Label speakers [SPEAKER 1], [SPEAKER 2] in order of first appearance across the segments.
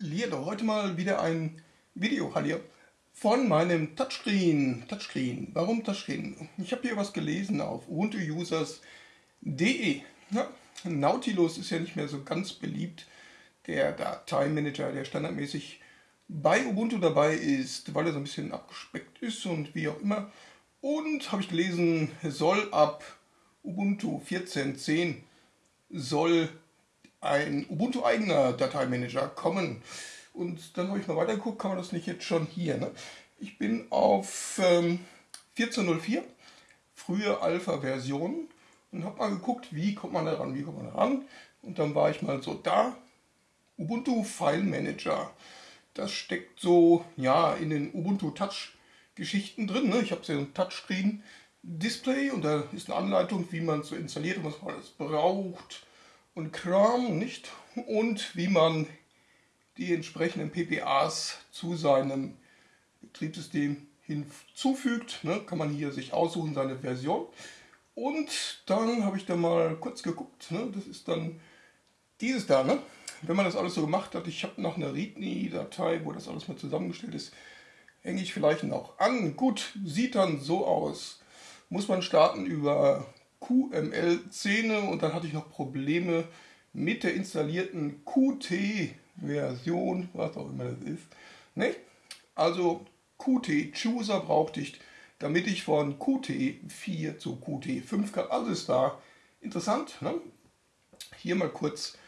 [SPEAKER 1] Hallihallo, heute mal wieder ein Video Hallihallo, von meinem Touchscreen. Touchscreen. Warum Touchscreen? Ich habe hier was gelesen auf ubuntuusers.de. Ja, Nautilus ist ja nicht mehr so ganz beliebt. Der Dateimanager, der standardmäßig bei Ubuntu dabei ist, weil er so ein bisschen abgespeckt ist und wie auch immer. Und habe ich gelesen, soll ab Ubuntu 14.10 soll ein Ubuntu-eigener Dateimanager kommen. Und dann habe ich mal weitergeguckt, kann man das nicht jetzt schon hier. Ne? Ich bin auf ähm, 14.04, frühe Alpha-Version und habe mal geguckt, wie kommt man da ran, wie kommt man da ran. Und dann war ich mal so da, Ubuntu File Manager. Das steckt so ja in den Ubuntu Touch Geschichten drin. Ne? Ich habe so ein Touchscreen Display und da ist eine Anleitung, wie man es so installiert und was man alles braucht und Kram, nicht? Und wie man die entsprechenden PPAs zu seinem Betriebssystem hinzufügt. Ne? Kann man hier sich aussuchen, seine Version. Und dann habe ich da mal kurz geguckt. Ne? Das ist dann dieses da. Ne? Wenn man das alles so gemacht hat, ich habe noch eine README-Datei, wo das alles mal zusammengestellt ist, hänge ich vielleicht noch an. Gut, sieht dann so aus. Muss man starten über QML-Szene und dann hatte ich noch Probleme mit der installierten Qt-Version, was auch immer das ist. Ne? Also Qt-Chooser brauchte ich, damit ich von Qt4 zu Qt5 kann. Alles da interessant. Ne? Hier mal kurz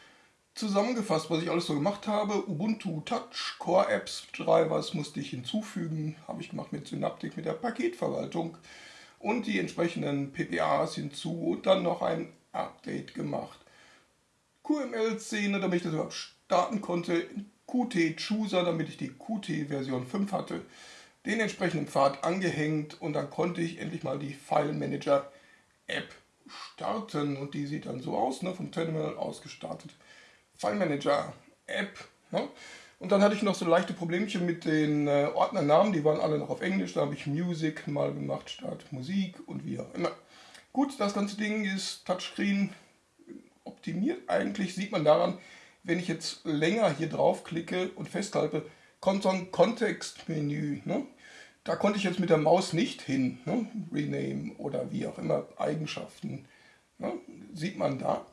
[SPEAKER 1] zusammengefasst, was ich alles so gemacht habe. Ubuntu Touch, Core Apps, Drivers musste ich hinzufügen. Habe ich gemacht mit Synaptic, mit der Paketverwaltung und die entsprechenden PPAs hinzu und dann noch ein Update gemacht. QML-Szene, damit ich das überhaupt starten konnte, Qt-Chooser, damit ich die Qt Version 5 hatte, den entsprechenden Pfad angehängt und dann konnte ich endlich mal die File Manager App starten und die sieht dann so aus, ne, vom Terminal aus gestartet. File Manager App. Ne? Und dann hatte ich noch so leichte Problemchen mit den äh, Ordnernamen, die waren alle noch auf Englisch, da habe ich Music mal gemacht statt Musik und wie auch immer. Gut, das ganze Ding ist Touchscreen optimiert. Eigentlich sieht man daran, wenn ich jetzt länger hier drauf klicke und festhalte, kommt so ein Kontextmenü. Ne? Da konnte ich jetzt mit der Maus nicht hin. Ne? Rename oder wie auch immer, Eigenschaften. Ne? Sieht man da.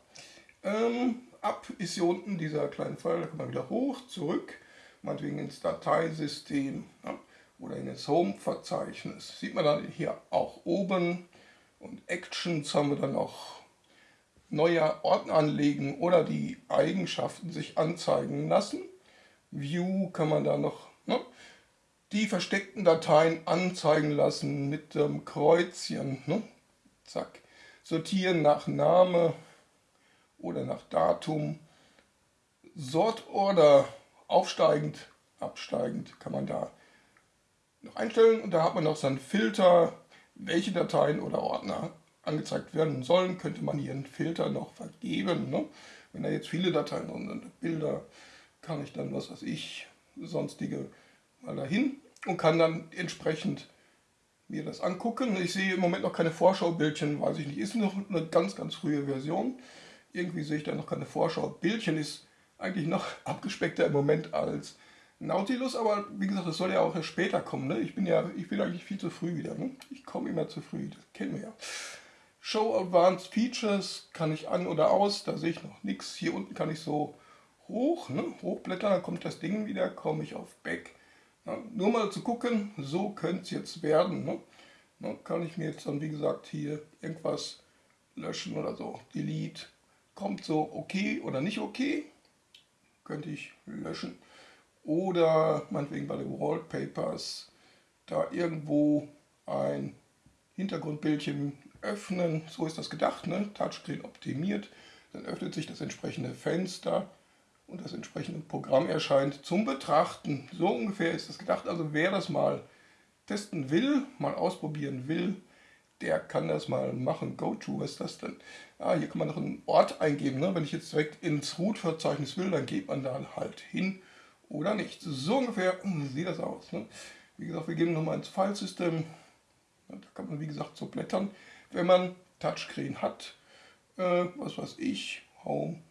[SPEAKER 1] Ähm, ab ist hier unten dieser kleine Pfeil, da kann man wieder hoch, zurück, meinetwegen ins Dateisystem ja, oder in das Home-Verzeichnis. Sieht man dann hier auch oben und Actions haben wir dann noch neue Ordner anlegen oder die Eigenschaften sich anzeigen lassen. View kann man da noch ne, die versteckten Dateien anzeigen lassen mit dem Kreuzchen. Ne, zack. Sortieren nach Name, oder nach Datum. Sortorder aufsteigend, absteigend kann man da noch einstellen und da hat man noch seinen Filter, welche Dateien oder Ordner angezeigt werden sollen, könnte man hier einen Filter noch vergeben. Ne? Wenn da jetzt viele Dateien drin sind, Bilder, kann ich dann, was weiß ich, sonstige mal dahin und kann dann entsprechend mir das angucken. Ich sehe im Moment noch keine Vorschaubildchen, weiß ich nicht, ist noch eine ganz, ganz frühe Version. Irgendwie sehe ich da noch keine Vorschau. Bildchen ist eigentlich noch abgespeckter im Moment als Nautilus, aber wie gesagt, das soll ja auch erst später kommen. Ne? Ich bin ja, ich bin eigentlich viel zu früh wieder. Ne? Ich komme immer zu früh, das kennen wir ja. Show Advanced Features kann ich an oder aus, da sehe ich noch nichts. Hier unten kann ich so hoch, ne? hochblättern, dann kommt das Ding wieder, komme ich auf Back. Ne? Nur mal zu gucken, so könnte es jetzt werden. Ne? Ne? Kann ich mir jetzt dann, wie gesagt, hier irgendwas löschen oder so, Delete, kommt so okay oder nicht okay, könnte ich löschen. Oder meinetwegen bei den Wallpapers da irgendwo ein Hintergrundbildchen öffnen, so ist das gedacht, ne? Touchscreen optimiert, dann öffnet sich das entsprechende Fenster und das entsprechende Programm erscheint zum Betrachten. So ungefähr ist das gedacht, also wer das mal testen will, mal ausprobieren will, der kann das mal machen. GoTo, was ist das denn? Ah, hier kann man noch einen Ort eingeben. Ne? Wenn ich jetzt direkt ins Root-Verzeichnis will, dann geht man da halt hin oder nicht. So ungefähr hm, sieht das aus. Ne? Wie gesagt, wir gehen nochmal ins Filesystem. Da kann man, wie gesagt, so blättern. Wenn man Touchscreen hat, äh, was weiß ich, Home,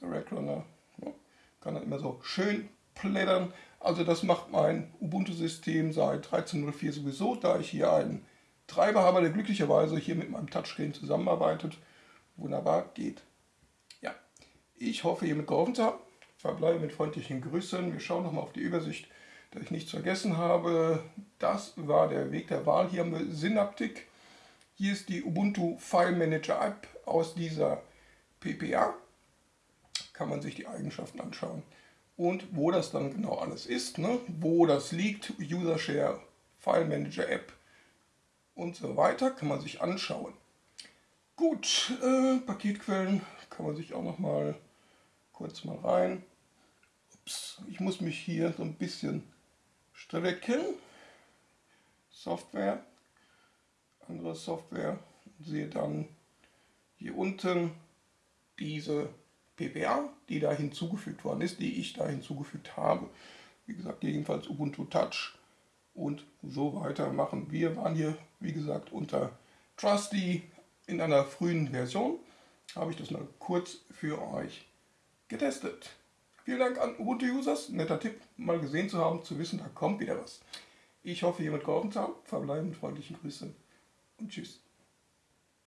[SPEAKER 1] Direct Runner, ne? kann dann immer so schön plättern. Also das macht mein Ubuntu-System seit 13.04 sowieso, da ich hier einen Treiber habe, der glücklicherweise hier mit meinem Touchscreen zusammenarbeitet. Wunderbar geht. Ja, ich hoffe, hiermit geholfen zu haben. Verbleibe mit freundlichen Grüßen. Wir schauen nochmal auf die Übersicht, dass ich nichts vergessen habe. Das war der Weg der Wahl. Hier haben wir Synaptic. Hier ist die Ubuntu File Manager App aus dieser PPA. Kann man sich die Eigenschaften anschauen. Und wo das dann genau alles ist, ne? wo das liegt, User Share, File Manager App und so weiter, kann man sich anschauen. Gut, äh, Paketquellen kann man sich auch noch mal kurz mal rein. Ups, ich muss mich hier so ein bisschen strecken. Software, andere Software, sehe dann hier unten diese PPA, die da hinzugefügt worden ist, die ich da hinzugefügt habe. Wie gesagt, jedenfalls Ubuntu Touch und so weiter machen. Wir waren hier, wie gesagt, unter Trusty in einer frühen Version. Habe ich das mal kurz für euch getestet. Vielen Dank an Ubuntu-Users. Netter Tipp, mal gesehen zu haben, zu wissen, da kommt wieder was. Ich hoffe, hiermit geholfen zu haben. Verbleiben freundlichen Grüßen und tschüss.